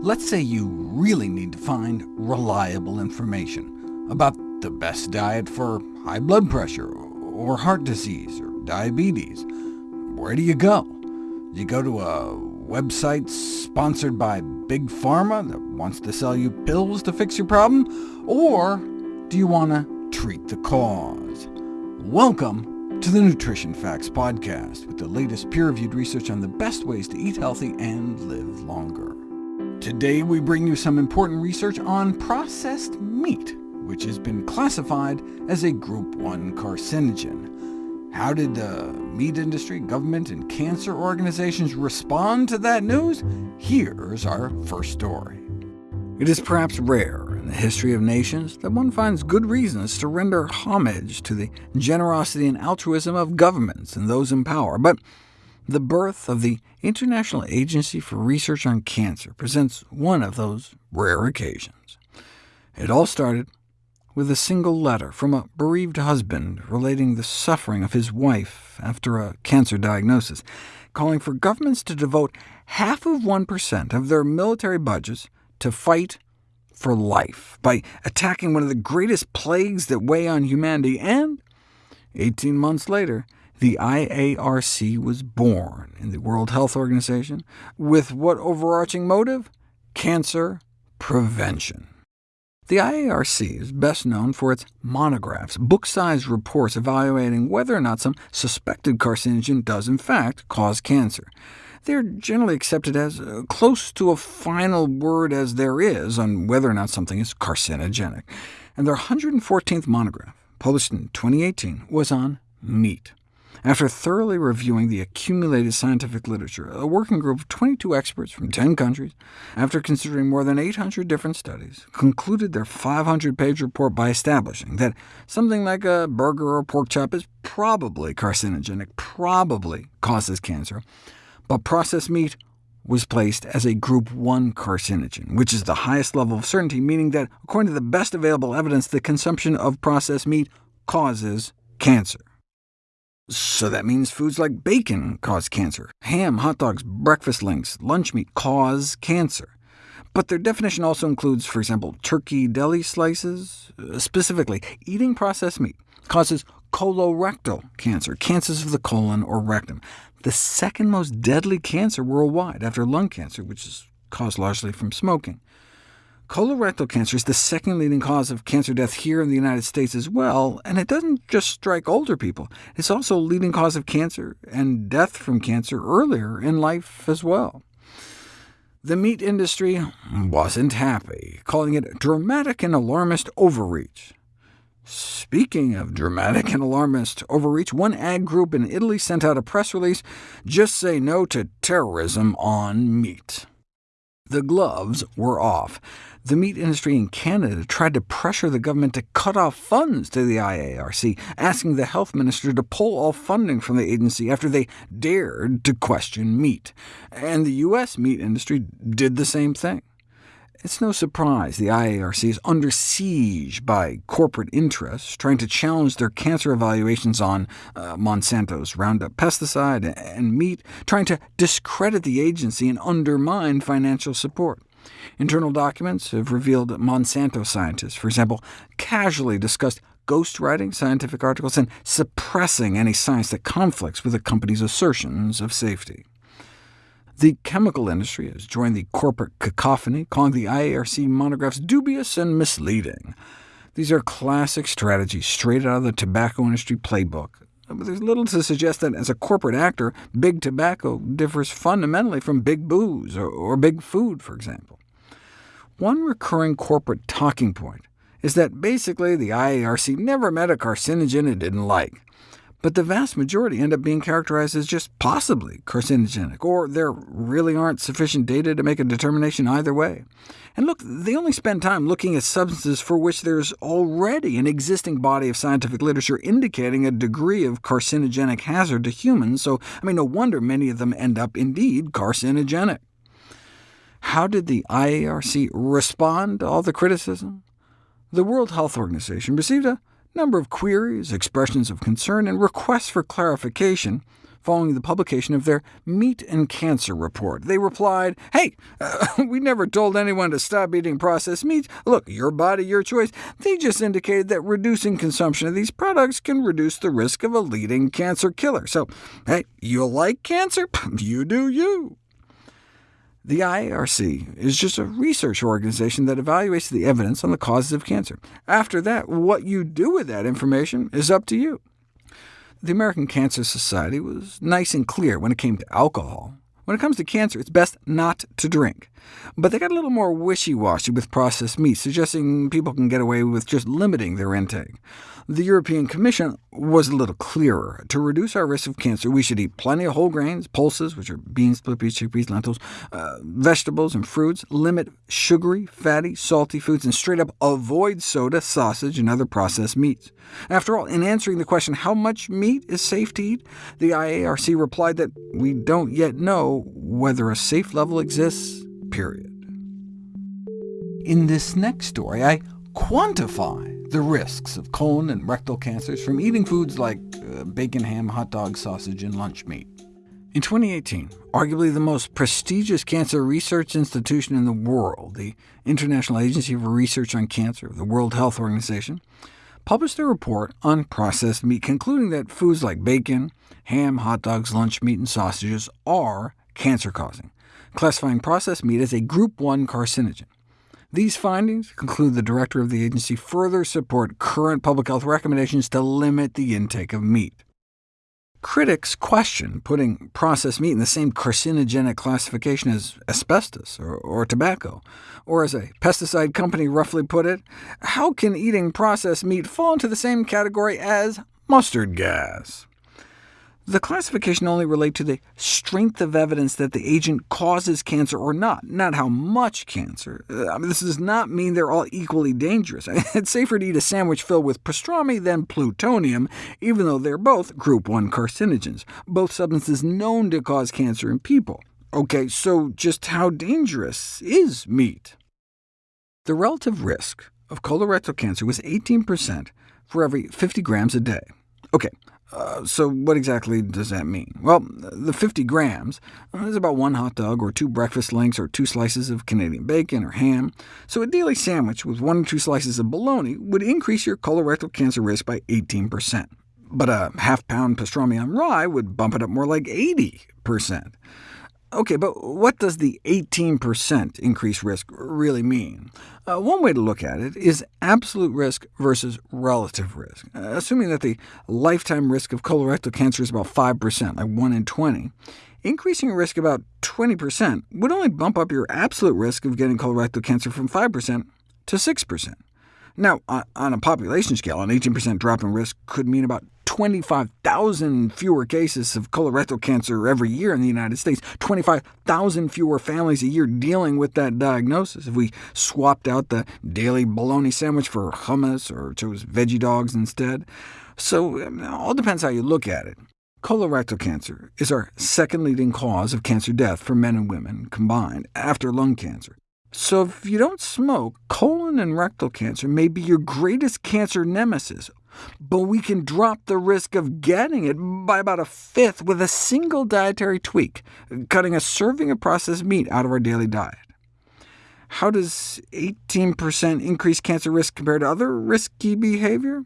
Let's say you really need to find reliable information about the best diet for high blood pressure, or heart disease, or diabetes. Where do you go? Do you go to a website sponsored by Big Pharma that wants to sell you pills to fix your problem? Or do you want to treat the cause? Welcome to the Nutrition Facts Podcast, with the latest peer-reviewed research on the best ways to eat healthy and live longer. Today we bring you some important research on processed meat, which has been classified as a Group 1 carcinogen. How did the meat industry, government, and cancer organizations respond to that news? Here's our first story. It is perhaps rare in the history of nations that one finds good reasons to render homage to the generosity and altruism of governments and those in power, but the birth of the International Agency for Research on Cancer presents one of those rare occasions. It all started with a single letter from a bereaved husband relating the suffering of his wife after a cancer diagnosis, calling for governments to devote half of 1% of their military budgets to fight for life by attacking one of the greatest plagues that weigh on humanity, and 18 months later, the IARC was born in the World Health Organization, with what overarching motive? Cancer prevention. The IARC is best known for its monographs, book-sized reports evaluating whether or not some suspected carcinogen does in fact cause cancer. They are generally accepted as uh, close to a final word as there is on whether or not something is carcinogenic, and their 114th monograph, published in 2018, was on meat. After thoroughly reviewing the accumulated scientific literature, a working group of 22 experts from 10 countries, after considering more than 800 different studies, concluded their 500-page report by establishing that something like a burger or pork chop is probably carcinogenic, probably causes cancer, but processed meat was placed as a Group 1 carcinogen, which is the highest level of certainty, meaning that, according to the best available evidence, the consumption of processed meat causes cancer. So that means foods like bacon cause cancer, ham, hot dogs, breakfast links, lunch meat cause cancer. But their definition also includes, for example, turkey deli slices. Uh, specifically, eating processed meat causes colorectal cancer, cancers of the colon or rectum, the second most deadly cancer worldwide after lung cancer, which is caused largely from smoking. Colorectal cancer is the second leading cause of cancer death here in the United States as well, and it doesn't just strike older people. It's also a leading cause of cancer and death from cancer earlier in life as well. The meat industry wasn't happy, calling it dramatic and alarmist overreach. Speaking of dramatic and alarmist overreach, one ag group in Italy sent out a press release, just say no to terrorism on meat. The gloves were off. The meat industry in Canada tried to pressure the government to cut off funds to the IARC, asking the health minister to pull all funding from the agency after they dared to question meat. And the U.S. meat industry did the same thing. It's no surprise the IARC is under siege by corporate interests trying to challenge their cancer evaluations on uh, Monsanto's Roundup pesticide and meat, trying to discredit the agency and undermine financial support. Internal documents have revealed that Monsanto scientists, for example, casually discussed ghostwriting scientific articles and suppressing any science that conflicts with the company's assertions of safety. The chemical industry has joined the corporate cacophony, calling the IARC monographs dubious and misleading. These are classic strategies straight out of the tobacco industry playbook. Uh, but there's little to suggest that as a corporate actor, big tobacco differs fundamentally from big booze, or, or big food, for example. One recurring corporate talking point is that basically the IARC never met a carcinogen it didn't like but the vast majority end up being characterized as just possibly carcinogenic, or there really aren't sufficient data to make a determination either way. And look, they only spend time looking at substances for which there's already an existing body of scientific literature indicating a degree of carcinogenic hazard to humans, so I mean, no wonder many of them end up indeed carcinogenic. How did the IARC respond to all the criticism? The World Health Organization received a number of queries, expressions of concern, and requests for clarification following the publication of their Meat and Cancer report. They replied, hey, uh, we never told anyone to stop eating processed meats. Look, your body, your choice. They just indicated that reducing consumption of these products can reduce the risk of a leading cancer killer. So, hey, you like cancer? you do you. The IARC is just a research organization that evaluates the evidence on the causes of cancer. After that, what you do with that information is up to you. The American Cancer Society was nice and clear when it came to alcohol. When it comes to cancer, it's best not to drink. But they got a little more wishy-washy with processed meat, suggesting people can get away with just limiting their intake. The European Commission was a little clearer. To reduce our risk of cancer, we should eat plenty of whole grains, pulses, which are beans, split peas, chickpeas, lentils, uh, vegetables and fruits, limit sugary, fatty, salty foods, and straight up avoid soda, sausage, and other processed meats. After all, in answering the question how much meat is safe to eat, the IARC replied that we don't yet know whether a safe level exists, period. In this next story, I quantify the risks of colon and rectal cancers from eating foods like uh, bacon, ham, hot dog, sausage, and lunch meat. In 2018, arguably the most prestigious cancer research institution in the world, the International Agency for Research on Cancer, of the World Health Organization, published a report on processed meat, concluding that foods like bacon, ham, hot dogs, lunch meat, and sausages are cancer-causing, classifying processed meat as a Group 1 carcinogen. These findings, conclude the director of the agency, further support current public health recommendations to limit the intake of meat. Critics question putting processed meat in the same carcinogenic classification as asbestos or, or, tobacco, or as a pesticide company roughly put it, how can eating processed meat fall into the same category as mustard gas? The classification only relate to the strength of evidence that the agent causes cancer or not, not how much cancer. Uh, I mean, this does not mean they're all equally dangerous. It's safer to eat a sandwich filled with pastrami than plutonium, even though they're both group 1 carcinogens, both substances known to cause cancer in people. OK, so just how dangerous is meat? The relative risk of colorectal cancer was 18% for every 50 grams a day. OK, uh, so what exactly does that mean? Well, the 50 grams is about one hot dog, or two breakfast links, or two slices of Canadian bacon or ham. So a daily sandwich with one or two slices of bologna would increase your colorectal cancer risk by 18%. But a half-pound pastrami on rye would bump it up more like 80%. OK, but what does the 18% increased risk really mean? Uh, one way to look at it is absolute risk versus relative risk. Uh, assuming that the lifetime risk of colorectal cancer is about 5%, like 1 in 20, increasing risk about 20% would only bump up your absolute risk of getting colorectal cancer from 5% to 6%. Now, on a population scale, an 18% drop in risk could mean about 25,000 fewer cases of colorectal cancer every year in the United States, 25,000 fewer families a year dealing with that diagnosis if we swapped out the daily bologna sandwich for hummus or chose veggie dogs instead. So it all depends how you look at it. Colorectal cancer is our second leading cause of cancer death for men and women combined, after lung cancer. So if you don't smoke, colon and rectal cancer may be your greatest cancer nemesis, but we can drop the risk of getting it by about a fifth with a single dietary tweak, cutting a serving of processed meat out of our daily diet. How does 18% increase cancer risk compare to other risky behavior?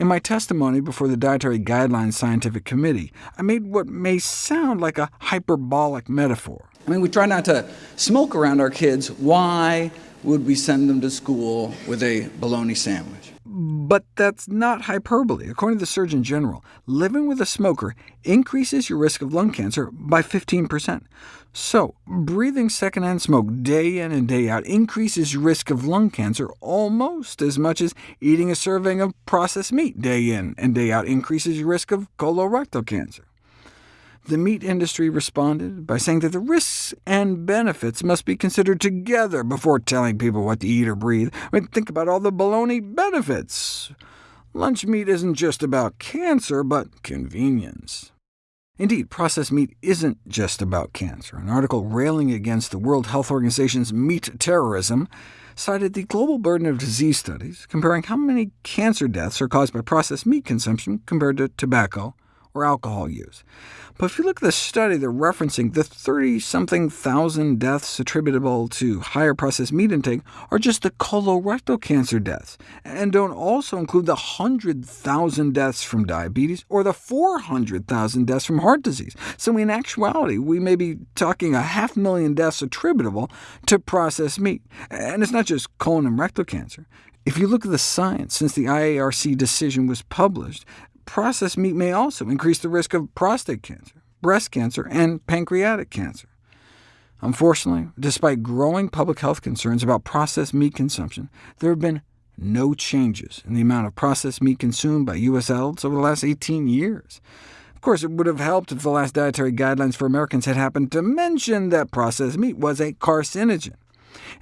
In my testimony before the Dietary Guidelines Scientific Committee, I made what may sound like a hyperbolic metaphor. I mean, we try not to smoke around our kids. Why would we send them to school with a bologna sandwich? But that's not hyperbole. According to the Surgeon General, living with a smoker increases your risk of lung cancer by 15%. So, breathing secondhand smoke day in and day out increases your risk of lung cancer almost as much as eating a serving of processed meat day in and day out increases your risk of colorectal cancer. The meat industry responded by saying that the risks and benefits must be considered together before telling people what to eat or breathe. I mean, think about all the baloney benefits. Lunch meat isn't just about cancer, but convenience. Indeed, processed meat isn't just about cancer. An article railing against the World Health Organization's meat terrorism cited the global burden of disease studies, comparing how many cancer deaths are caused by processed meat consumption compared to tobacco or alcohol use. But if you look at the study, they're referencing the 30-something thousand deaths attributable to higher processed meat intake are just the colorectal cancer deaths, and don't also include the 100,000 deaths from diabetes or the 400,000 deaths from heart disease. So in actuality, we may be talking a half million deaths attributable to processed meat. And it's not just colon and rectal cancer. If you look at the science since the IARC decision was published, processed meat may also increase the risk of prostate cancer, breast cancer, and pancreatic cancer. Unfortunately, despite growing public health concerns about processed meat consumption, there have been no changes in the amount of processed meat consumed by U.S. adults over the last 18 years. Of course, it would have helped if the last dietary guidelines for Americans had happened to mention that processed meat was a carcinogen.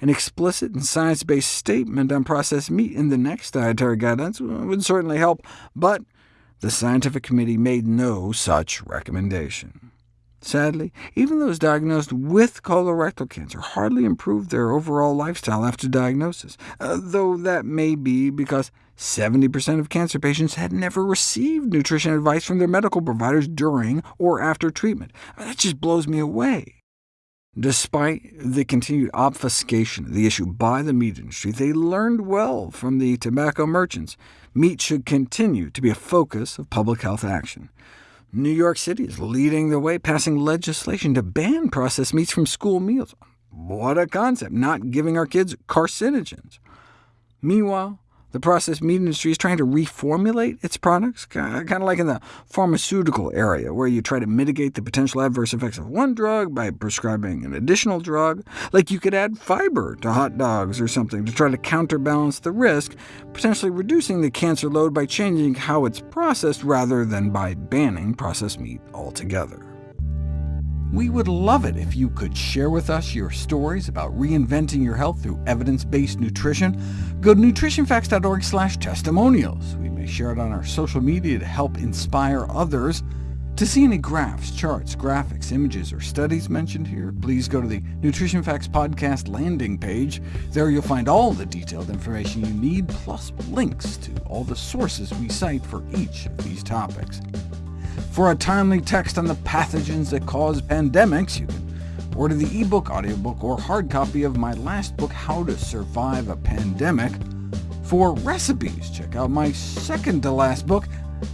An explicit and science-based statement on processed meat in the next dietary guidelines would certainly help, but the scientific committee made no such recommendation. Sadly, even those diagnosed with colorectal cancer hardly improved their overall lifestyle after diagnosis, uh, though that may be because 70% of cancer patients had never received nutrition advice from their medical providers during or after treatment. that just blows me away. Despite the continued obfuscation of the issue by the meat industry, they learned well from the tobacco merchants. Meat should continue to be a focus of public health action. New York City is leading the way, passing legislation to ban processed meats from school meals. What a concept, not giving our kids carcinogens. Meanwhile, the processed meat industry is trying to reformulate its products, kind of like in the pharmaceutical area, where you try to mitigate the potential adverse effects of one drug by prescribing an additional drug. Like you could add fiber to hot dogs or something to try to counterbalance the risk, potentially reducing the cancer load by changing how it's processed rather than by banning processed meat altogether. We would love it if you could share with us your stories about reinventing your health through evidence-based nutrition. Go to nutritionfacts.org slash testimonials. We may share it on our social media to help inspire others. To see any graphs, charts, graphics, images, or studies mentioned here, please go to the Nutrition Facts Podcast landing page. There you'll find all the detailed information you need, plus links to all the sources we cite for each of these topics. For a timely text on the pathogens that cause pandemics, you can order the ebook, audiobook, or hard copy of my last book, How to Survive a Pandemic. For recipes, check out my second-to-last book,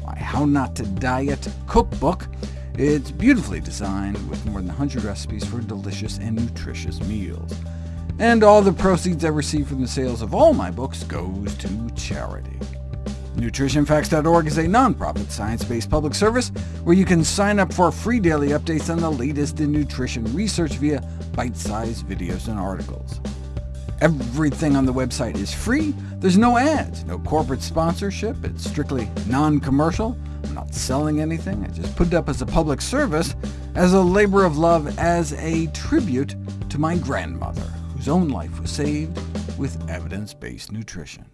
my How Not to Diet cookbook. It's beautifully designed with more than 100 recipes for delicious and nutritious meals. And all the proceeds I receive from the sales of all my books goes to charity. NutritionFacts.org is a nonprofit, science-based public service where you can sign up for free daily updates on the latest in nutrition research via bite-sized videos and articles. Everything on the website is free. There's no ads, no corporate sponsorship. It's strictly non-commercial. I'm not selling anything. I just put it up as a public service, as a labor of love, as a tribute to my grandmother, whose own life was saved with evidence-based nutrition.